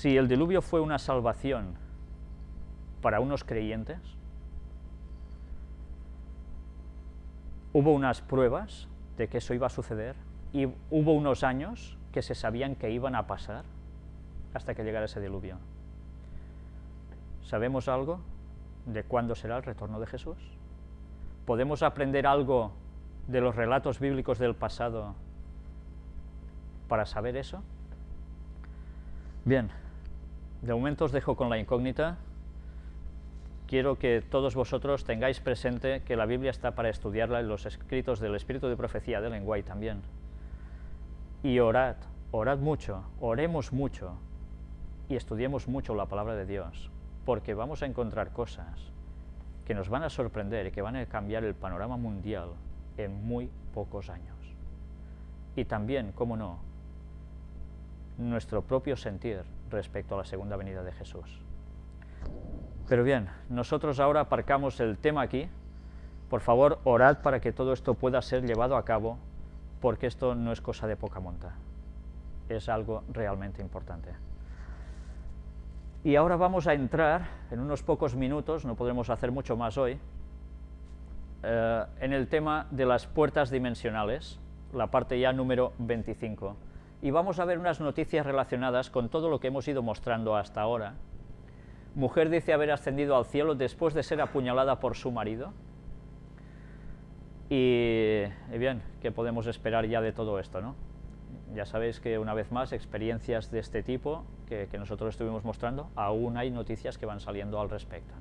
si el diluvio fue una salvación para unos creyentes, hubo unas pruebas de que eso iba a suceder y hubo unos años que se sabían que iban a pasar hasta que llegara ese diluvio. ¿Sabemos algo de cuándo será el retorno de Jesús? ¿Podemos aprender algo de los relatos bíblicos del pasado para saber eso? Bien, de momento os dejo con la incógnita. Quiero que todos vosotros tengáis presente que la Biblia está para estudiarla en los escritos del Espíritu de Profecía de Lenguay también. Y orad, orad mucho, oremos mucho y estudiemos mucho la palabra de Dios, porque vamos a encontrar cosas que nos van a sorprender y que van a cambiar el panorama mundial en muy pocos años. Y también, cómo no, nuestro propio sentir respecto a la segunda venida de Jesús. Pero bien, nosotros ahora aparcamos el tema aquí. Por favor, orad para que todo esto pueda ser llevado a cabo, porque esto no es cosa de poca monta. Es algo realmente importante. Y ahora vamos a entrar, en unos pocos minutos, no podremos hacer mucho más hoy, eh, en el tema de las puertas dimensionales, la parte ya número 25. Y vamos a ver unas noticias relacionadas con todo lo que hemos ido mostrando hasta ahora. Mujer dice haber ascendido al cielo después de ser apuñalada por su marido. Y, bien, ¿qué podemos esperar ya de todo esto, no? Ya sabéis que una vez más, experiencias de este tipo que, nosotros estuvimos mostrando, aún hay noticias que van saliendo al respecto.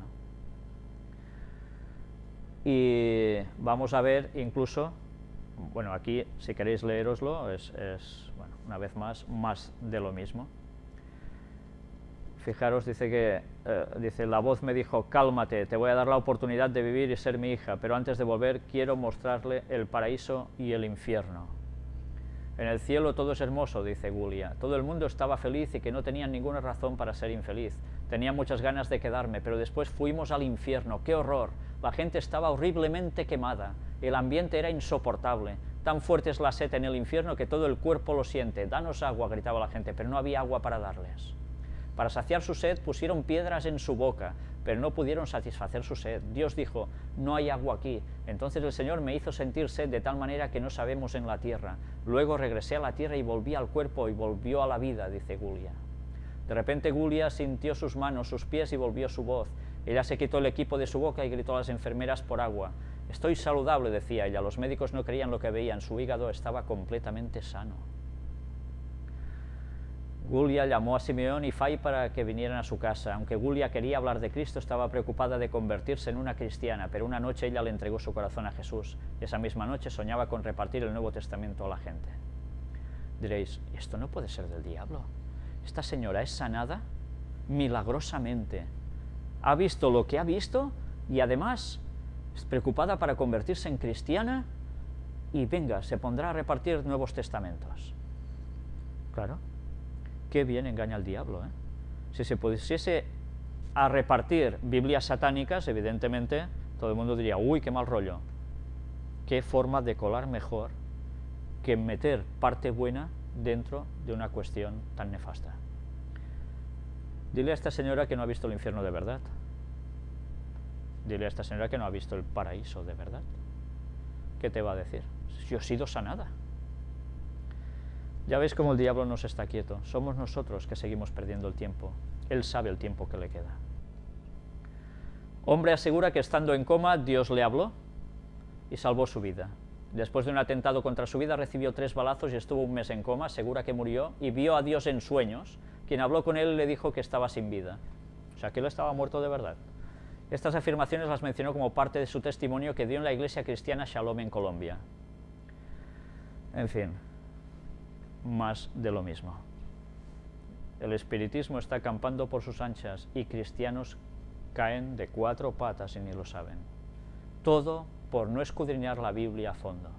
Y vamos a ver incluso, bueno, aquí si queréis leeroslo, es, bueno, una vez más, más de lo mismo. Fijaros, dice que, eh, dice, la voz me dijo, cálmate, te voy a dar la oportunidad de vivir y ser mi hija, pero antes de volver quiero mostrarle el paraíso y el infierno. En el cielo todo es hermoso, dice Gulia. Todo el mundo estaba feliz y que no tenían ninguna razón para ser infeliz. Tenía muchas ganas de quedarme, pero después fuimos al infierno. ¡Qué horror! La gente estaba horriblemente quemada. El ambiente era insoportable. Tan fuerte es la sed en el infierno que todo el cuerpo lo siente. Danos agua, gritaba la gente, pero no había agua para darles. Para saciar su sed pusieron piedras en su boca, pero no pudieron satisfacer su sed. Dios dijo, no hay agua aquí. Entonces el Señor me hizo sentir sed de tal manera que no sabemos en la tierra. Luego regresé a la tierra y volví al cuerpo y volvió a la vida, dice Gulia. De repente Gulia sintió sus manos, sus pies y volvió su voz. Ella se quitó el equipo de su boca y gritó a las enfermeras por agua. Estoy saludable, decía ella. Los médicos no creían lo que veían. Su hígado estaba completamente sano. Gulia llamó a Simeón y Fay para que vinieran a su casa. Aunque Gulia quería hablar de Cristo, estaba preocupada de convertirse en una cristiana, pero una noche ella le entregó su corazón a Jesús. Esa misma noche soñaba con repartir el Nuevo Testamento a la gente. Diréis, esto no puede ser del diablo. Esta señora es sanada milagrosamente. Ha visto lo que ha visto y además preocupada para convertirse en cristiana y venga, se pondrá a repartir Nuevos Testamentos. Claro, qué bien engaña al diablo. ¿eh? Si se pusiese a repartir Biblias satánicas, evidentemente, todo el mundo diría, uy, qué mal rollo. Qué forma de colar mejor que meter parte buena dentro de una cuestión tan nefasta. Dile a esta señora que no ha visto el infierno de verdad. Dile a esta señora que no ha visto el paraíso de verdad. ¿Qué te va a decir? Yo he sido sanada. Ya veis cómo el diablo no se está quieto, somos nosotros que seguimos perdiendo el tiempo. Él sabe el tiempo que le queda. Hombre asegura que estando en coma, Dios le habló y salvó su vida. Después de un atentado contra su vida, recibió tres balazos y estuvo un mes en coma, asegura que murió, y vio a Dios en sueños. Quien habló con él le dijo que estaba sin vida. O sea, que él estaba muerto de verdad. Estas afirmaciones las mencionó como parte de su testimonio que dio en la iglesia cristiana Shalom en Colombia. En fin, más de lo mismo. El espiritismo está acampando por sus anchas y cristianos caen de cuatro patas y ni lo saben. Todo por no escudriñar la Biblia a fondo.